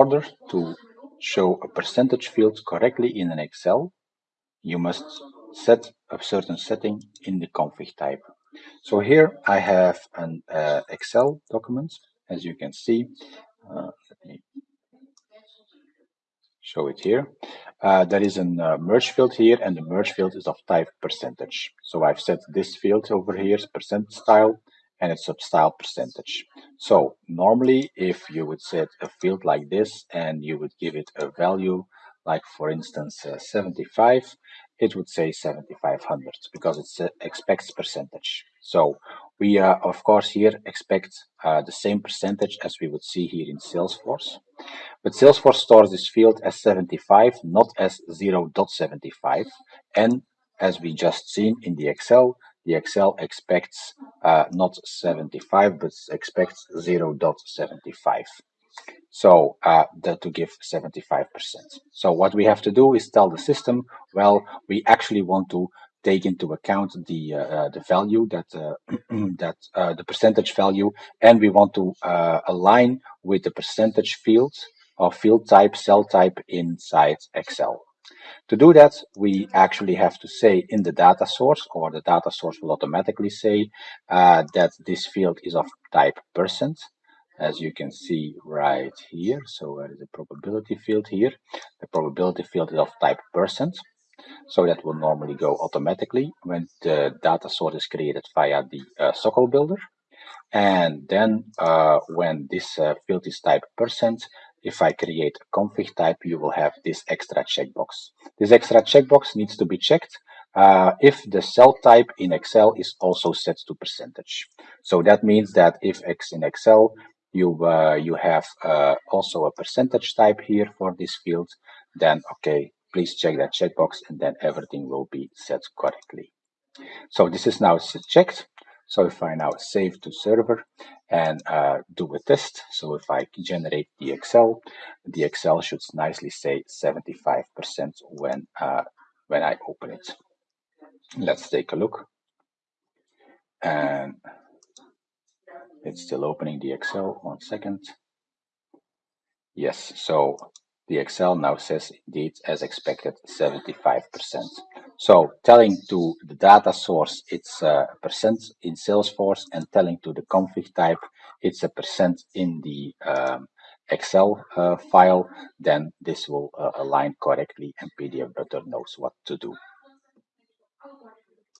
order to show a percentage field correctly in an Excel, you must set a certain setting in the config type. So here I have an uh, Excel document, as you can see. Uh, let me show it here. Uh, there is a uh, merge field here, and the merge field is of type percentage. So I've set this field over here, percent style, and it's of style percentage. So normally, if you would set a field like this and you would give it a value, like for instance uh, 75, it would say 7500 because it uh, expects percentage. So we uh, of course here expect uh, the same percentage as we would see here in Salesforce. But Salesforce stores this field as 75, not as 0.75. And as we just seen in the Excel, the Excel expects uh, not 75, but expects 0 0.75. So uh, that to give 75%. So what we have to do is tell the system, well, we actually want to take into account the uh, uh the value that uh, that uh, the percentage value, and we want to align with the percentage field or field type, cell type inside Excel. To do that, we actually have to say in the data source, or the data source will automatically say uh, that this field is of type percent, as you can see right here. So there is a probability field here. The probability field is of type percent. So that will normally go automatically when the data source is created via the uh, SOQL builder. And then uh, when this uh, field is type percent, if I create a config type, you will have this extra checkbox. This extra checkbox needs to be checked uh, if the cell type in Excel is also set to percentage. So that means that if X in Excel, you uh, you have uh, also a percentage type here for this field, then okay, please check that checkbox and then everything will be set correctly. So this is now checked. So if I now save to server and uh, do a test, so if I generate the Excel, the Excel should nicely say 75% when, uh, when I open it. Let's take a look. And it's still opening the Excel, one second. Yes, so the Excel now says indeed as expected 75%. So telling to the data source it's a percent in Salesforce and telling to the config type it's a percent in the um, Excel uh, file, then this will uh, align correctly and PDF Butler knows what to do.